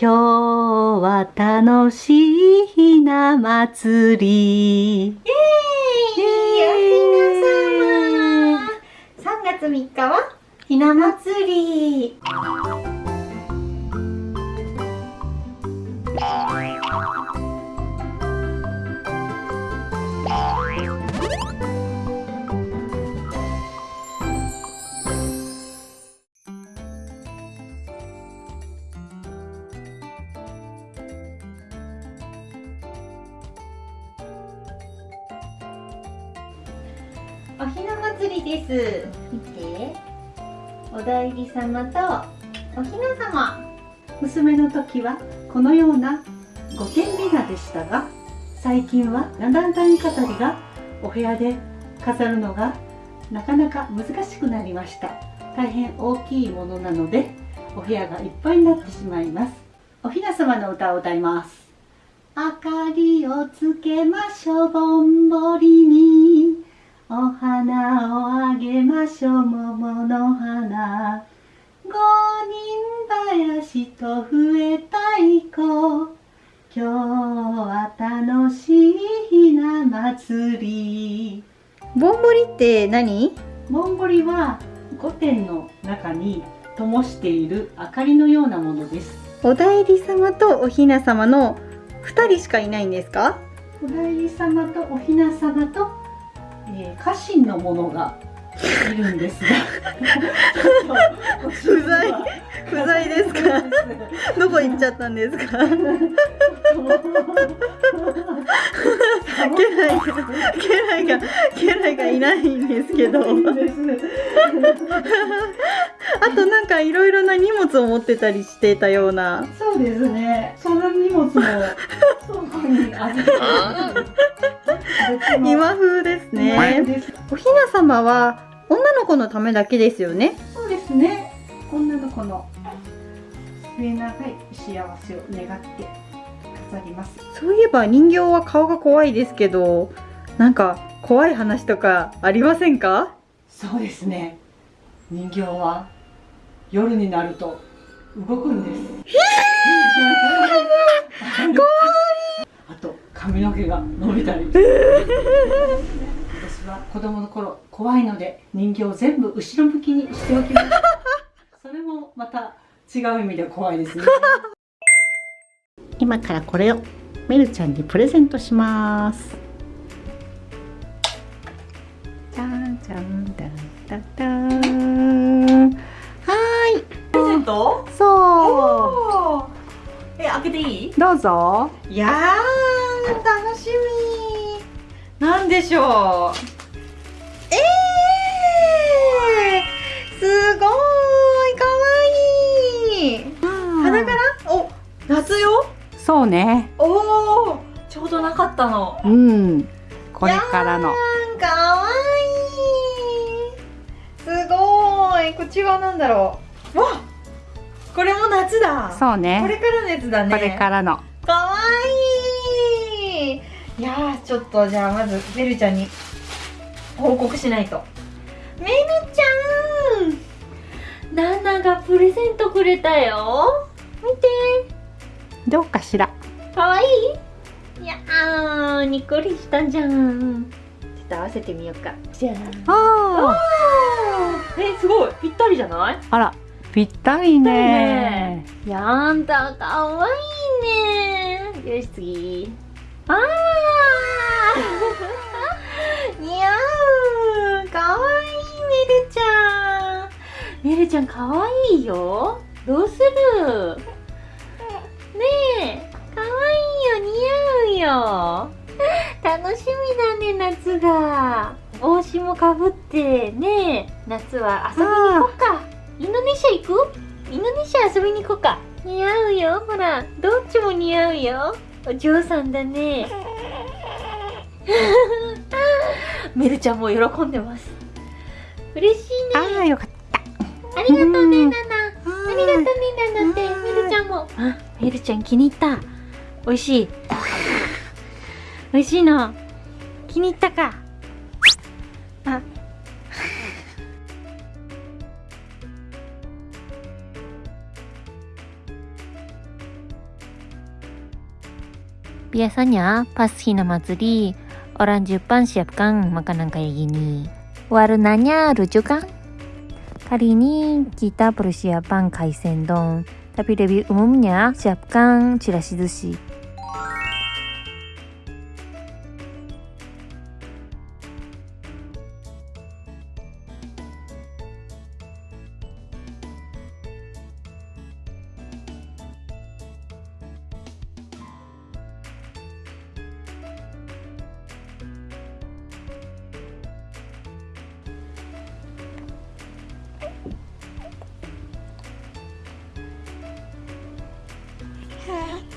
今日は楽しいひな祭り。イエーイおひな様 !3 月3日はひな祭り。おひな祭りです。見て。お代理様とおひな様。娘の時はこのような五点美なでしたが、最近は七段飾りがお部屋で飾るのがなかなか難しくなりました。大変大きいものなので、お部屋がいっぱいになってしまいます。おひな様の歌を歌います。明かりをつけましょうぼんぼりにお花をあげましょう。桃の花。五人林と笛太鼓今日は楽しいひな祭り。ぼんぼりって何？ぼんぼりは御殿の中に灯している明かりのようなものです。お代理様とおひな様の2人しかいないんですか？お代理様とおひな様と、えー、家臣の者がいるんですが。不在不在ですか？どこ行っちゃったんですか？家来が家来が家来がいないんですけどあとなんかいろいろな荷物を持ってたりしてたような。そうですね。その荷物も倉庫に預けて今風ですね。おひな様は女の子のためだけですよね。そうですね。女の子の。末永い幸せを願って飾ります。そういえば人形は顔が怖いですけどなんか怖い話とかありませんか？そうですね。人形は夜になると動くんです。怖いあと髪の毛が伸びたり。私は子供の頃怖いので人形を全部後ろ向きにしておきます。それもまた違う意味で怖いですね。今からこれをメルちゃんにプレゼントします。じゃんじゃん。だんだんだんトそおー。え、開けていい？うどうぞ。いやー、楽しみ。なんでしょう？えー、すごーい。かわい。い花柄お、夏よ？そうね。おーちょうどなかったの。うん。これからの。かわいい。すごーい。こっち側なんだろう。わこれも夏だ。そうね。これからのやつだね。これからの。かわいい。いやーちょっとじゃあまずベルちゃんに報告しないと。メルちゃん。ナナがプレゼントくれたよ。見て。どうかしら。かわいい。いやーにっこりしたじゃん。ちょっと合わせてみようか。じゃああえすごい。ぴったりじゃない？ああらぴったりね。やんだかわいいね。よし次。あー。似合うかわいいメルちゃん。メルちゃんかわいいよ。どうする？ねえ。かわいいよ似合うよ。楽しみだね夏が。帽子もかぶって。ねえ夏は遊びに行こうか。インドネシア行く？インドネシア遊びに行こうか。似合うよほら。どっちも似合うよ。お嬢さんだね。メルちゃんも喜んでます。嬉しいね。ああよかっありがとうねうん。ナナ。ありがとうねナナって。メルちゃんも。あメルちゃん気に入った。美味しい。美味しいの。気に入ったか。あ Biasanya pas Hina Matsuri, orang Jepang siapkan makanan kayak gini. Warnanya lucu kan? Kali ini kita persiapan kaisen don, tapi lebih umumnya siapkan chirashi sushi. Ah!